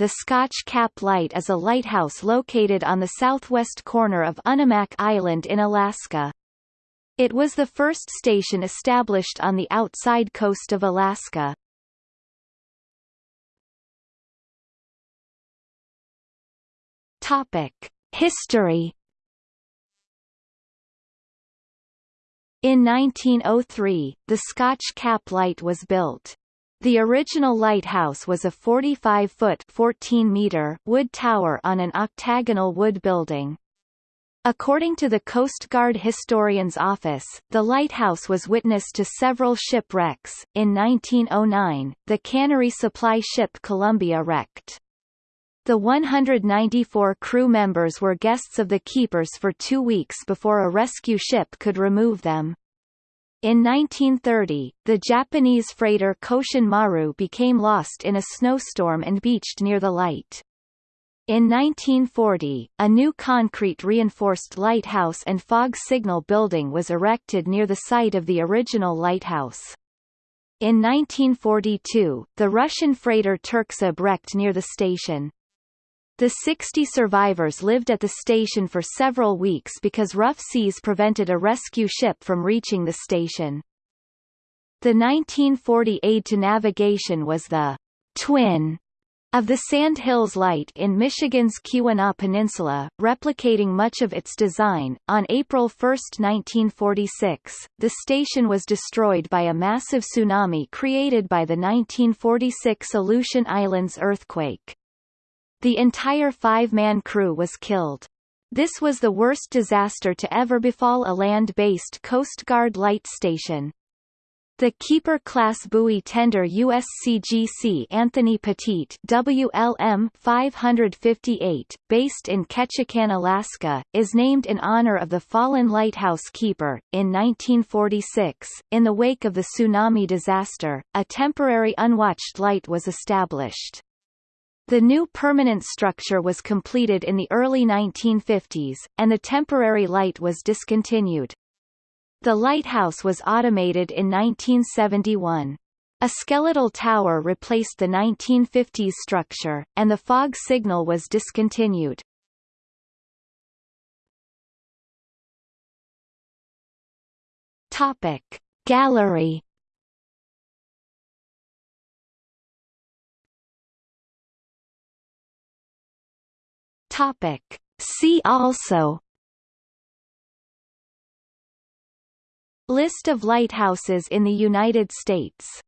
the Scotch Cap Light is a lighthouse located on the southwest corner of Unimak Island in Alaska. It was the first station established on the outside coast of Alaska. Topic: History In 1903, the Scotch Cap Light was built. The original lighthouse was a 45-foot (14-meter) wood tower on an octagonal wood building. According to the Coast Guard Historian's Office, the lighthouse was witness to several shipwrecks. In 1909, the cannery supply ship Columbia wrecked. The 194 crew members were guests of the keepers for two weeks before a rescue ship could remove them. In 1930, the Japanese freighter Koshin Maru became lost in a snowstorm and beached near the light. In 1940, a new concrete-reinforced lighthouse and fog signal building was erected near the site of the original lighthouse. In 1942, the Russian freighter Turkzib wrecked near the station. The 60 survivors lived at the station for several weeks because rough seas prevented a rescue ship from reaching the station. The 1940 aid to navigation was the twin of the Sand Hills Light in Michigan's Keweenaw Peninsula, replicating much of its design. On April 1, 1946, the station was destroyed by a massive tsunami created by the 1946 Aleutian Islands earthquake. The entire five-man crew was killed. This was the worst disaster to ever befall a land-based Coast Guard light station. The Keeper-class buoy tender USCGC Anthony Petit WLM 558, based in Ketchikan, Alaska, is named in honor of the fallen lighthouse keeper. In 1946, in the wake of the tsunami disaster, a temporary unwatched light was established. The new permanent structure was completed in the early 1950s, and the temporary light was discontinued. The lighthouse was automated in 1971. A skeletal tower replaced the 1950s structure, and the fog signal was discontinued. Topic. Gallery Topic. See also List of lighthouses in the United States